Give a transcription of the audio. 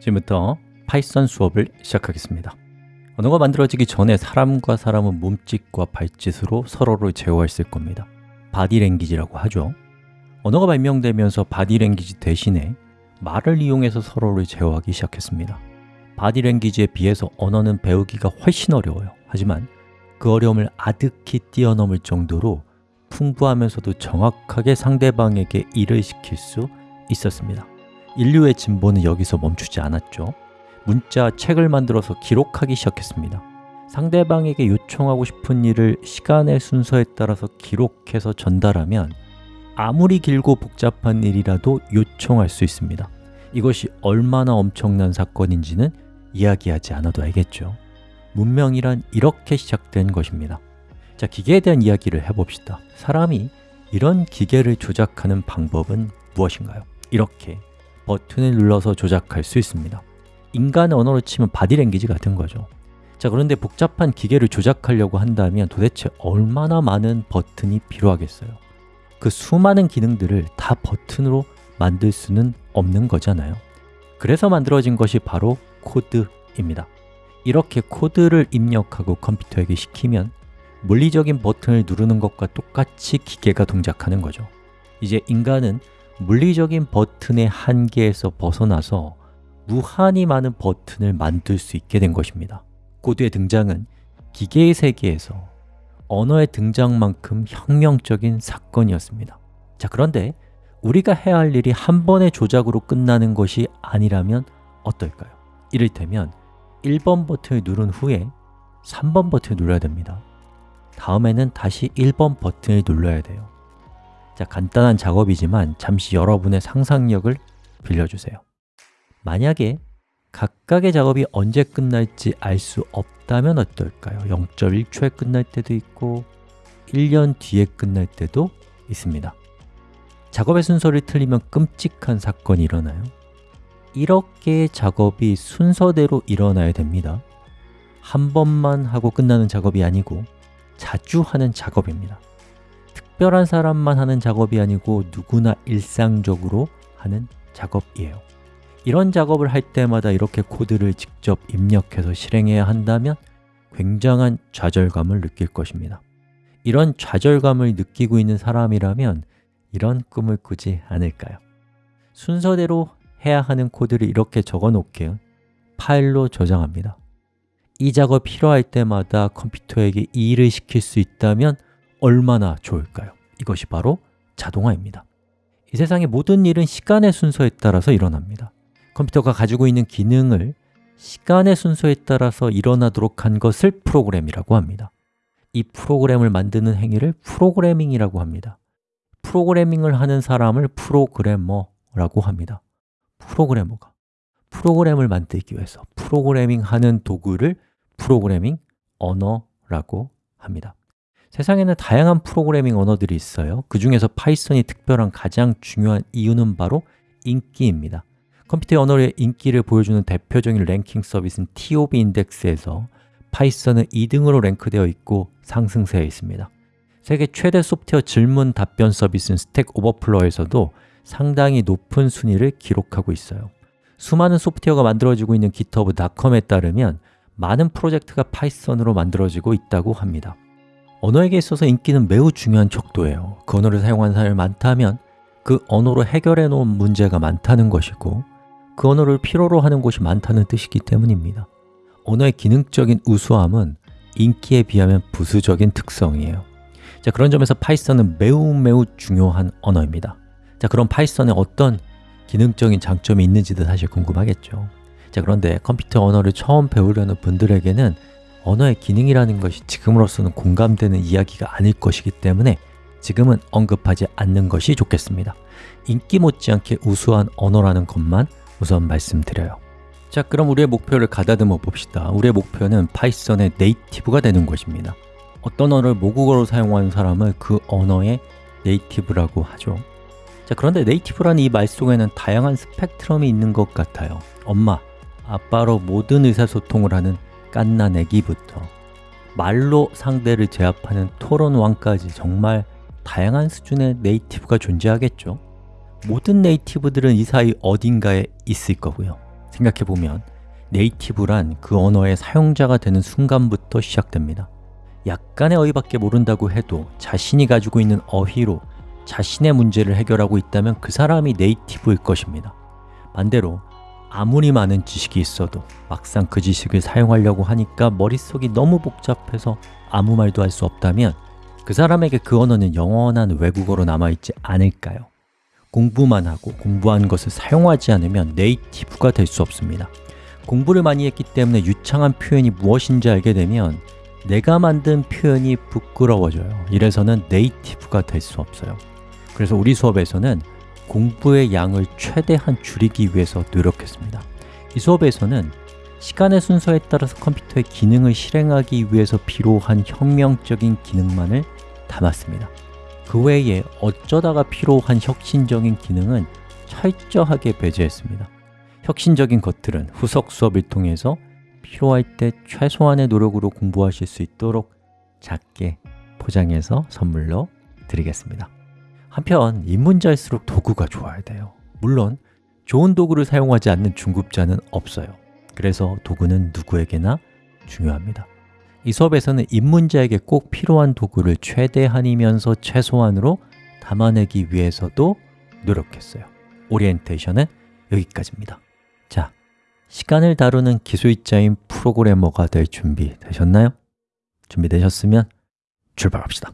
지금부터 파이썬 수업을 시작하겠습니다. 언어가 만들어지기 전에 사람과 사람은 몸짓과 발짓으로 서로를 제어했을 겁니다. 바디랭귀지라고 하죠. 언어가 발명되면서 바디랭귀지 대신에 말을 이용해서 서로를 제어하기 시작했습니다. 바디랭귀지에 비해서 언어는 배우기가 훨씬 어려워요. 하지만 그 어려움을 아득히 뛰어넘을 정도로 풍부하면서도 정확하게 상대방에게 일을 시킬 수 있었습니다 인류의 진보는 여기서 멈추지 않았죠. 문자, 책을 만들어서 기록하기 시작했습니다. 상대방에게 요청하고 싶은 일을 시간의 순서에 따라서 기록해서 전달하면 아무리 길고 복잡한 일이라도 요청할 수 있습니다. 이것이 얼마나 엄청난 사건인지는 이야기하지 않아도 알겠죠. 문명이란 이렇게 시작된 것입니다. 자, 기계에 대한 이야기를 해봅시다. 사람이 이런 기계를 조작하는 방법은 무엇인가요? 이렇게 버튼을 눌러서 조작할 수 있습니다. 인간의 언어로 치면 바디랭귀지 같은 거죠. 자 그런데 복잡한 기계를 조작하려고 한다면 도대체 얼마나 많은 버튼이 필요하겠어요? 그 수많은 기능들을 다 버튼으로 만들 수는 없는 거잖아요. 그래서 만들어진 것이 바로 코드입니다. 이렇게 코드를 입력하고 컴퓨터에게 시키면 물리적인 버튼을 누르는 것과 똑같이 기계가 동작하는 거죠. 이제 인간은 물리적인 버튼의 한계에서 벗어나서 무한히 많은 버튼을 만들 수 있게 된 것입니다. 코드의 등장은 기계의 세계에서 언어의 등장만큼 혁명적인 사건이었습니다. 자 그런데 우리가 해야 할 일이 한 번의 조작으로 끝나는 것이 아니라면 어떨까요? 이를테면 1번 버튼을 누른 후에 3번 버튼을 눌러야 됩니다. 다음에는 다시 1번 버튼을 눌러야 돼요 자, 간단한 작업이지만 잠시 여러분의 상상력을 빌려주세요. 만약에 각각의 작업이 언제 끝날지 알 수 없다면 어떨까요? 0.1초에 끝날 때도 있고 1년 뒤에 끝날 때도 있습니다. 작업의 순서를 틀리면 끔찍한 사건이 일어나요. 이렇게 작업이 순서대로 일어나야 됩니다. 한 번만 하고 끝나는 작업이 아니고 자주 하는 작업입니다 특별한 사람만 하는 작업이 아니고 누구나 일상적으로 하는 작업이에요. 이런 작업을 할 때마다 이렇게 코드를 직접 입력해서 실행해야 한다면 굉장한 좌절감을 느낄 것입니다. 이런 좌절감을 느끼고 있는 사람이라면 이런 꿈을 꾸지 않을까요? 순서대로 해야 하는 코드를 이렇게 적어 놓게요 파일로 저장합니다. 이 작업 필요할 때마다 컴퓨터에게 이 일을 시킬 수 있다면 얼마나 좋을까요? 이것이 바로 자동화입니다. 이 세상의 모든 일은 시간의 순서에 따라서 일어납니다. 컴퓨터가 가지고 있는 기능을 시간의 순서에 따라서 일어나도록 한 것을 프로그램이라고 합니다. 이 프로그램을 만드는 행위를 프로그래밍이라고 합니다. 프로그래밍을 하는 사람을 프로그래머라고 합니다. 프로그래머가 프로그램을 만들기 위해서 프로그래밍 하는 도구를 프로그래밍 언어라고 합니다 세상에는 다양한 프로그래밍 언어들이 있어요. 그 중에서 파이썬이 특별한 가장 중요한 이유는 바로 인기입니다. 컴퓨터 언어의 인기를 보여주는 대표적인 랭킹 서비스는 TIOBE 인덱스에서 파이썬은 2등으로 랭크되어 있고 상승세에 있습니다. 세계 최대 소프트웨어 질문 답변 서비스인 Stack Overflow에서도 상당히 높은 순위를 기록하고 있어요. 수많은 소프트웨어가 만들어지고 있는 github.com에 따르면 많은 프로젝트가 파이썬으로 만들어지고 있다고 합니다 언어에게 있어서 인기는 매우 중요한 척도예요. 그 언어를 사용하는 사람이 많다면 그 언어로 해결해 놓은 문제가 많다는 것이고 그 언어를 필요로 하는 곳이 많다는 뜻이기 때문입니다. 언어의 기능적인 우수함은 인기에 비하면 부수적인 특성이에요. 자, 그런 점에서 파이썬은 매우 매우 중요한 언어입니다. 자, 그럼 파이썬에 어떤 기능적인 장점이 있는지도 사실 궁금하겠죠. 자, 그런데 컴퓨터 언어를 처음 배우려는 분들에게는 언어의 기능이라는 것이 지금으로서는 공감되는 이야기가 아닐 것이기 때문에 지금은 언급하지 않는 것이 좋겠습니다. 인기 못지않게 우수한 언어라는 것만 우선 말씀드려요. 자, 그럼 우리의 목표를 가다듬어 봅시다. 우리의 목표는 파이썬의 native가 되는 것입니다. 어떤 언어를 모국어로 사용하는 사람을 그 언어의 native라고 하죠. 자, 그런데 native라는 이 말 속에는 다양한 스펙트럼이 있는 것 같아요. 엄마, 아빠로 모든 의사소통을 하는 갓난애기부터 말로 상대를 제압하는 토론왕까지 정말 다양한 수준의 네이티브가 존재하겠죠. 모든 네이티브들은 이 사이 어딘가에 있을 거고요. 생각해보면 네이티브란 그 언어의 사용자가 되는 순간부터 시작됩니다. 약간의 어휘밖에 모른다고 해도 자신이 가지고 있는 어휘로 자신의 문제를 해결하고 있다면 그 사람이 네이티브일 것입니다. 반대로 아무리 많은 지식이 있어도 막상 그 지식을 사용하려고 하니까 머릿속이 너무 복잡해서 아무 말도 할 수 없다면 그 사람에게 그 언어는 영원한 외국어로 남아있지 않을까요? 공부만 하고 공부한 것을 사용하지 않으면 네이티브가 될 수 없습니다. 공부를 많이 했기 때문에 유창한 표현이 무엇인지 알게 되면 내가 만든 표현이 부끄러워져요. 이래서는 네이티브가 될 수 없어요. 그래서 우리 수업에서는 공부의 양을 최대한 줄이기 위해서 노력했습니다. 이 수업에서는 시간의 순서에 따라서 컴퓨터의 기능을 실행하기 위해서 필요한 혁명적인 기능만을 담았습니다. 그 외에 어쩌다가 필요한 혁신적인 기능은 철저하게 배제했습니다. 혁신적인 것들은 후속 수업을 통해서 필요할 때 최소한의 노력으로 공부하실 수 있도록 작게 포장해서 선물로 드리겠습니다 한편 입문자일수록 도구가 좋아야 돼요. 물론 좋은 도구를 사용하지 않는 중급자는 없어요. 그래서 도구는 누구에게나 중요합니다. 이 수업에서는 입문자에게 꼭 필요한 도구를 최대한이면서 최소한으로 담아내기 위해서도 노력했어요. 오리엔테이션은 여기까지입니다. 자, 시간을 다루는 기술자인 프로그래머가 될 준비 되셨나요? 준비되셨으면 출발합시다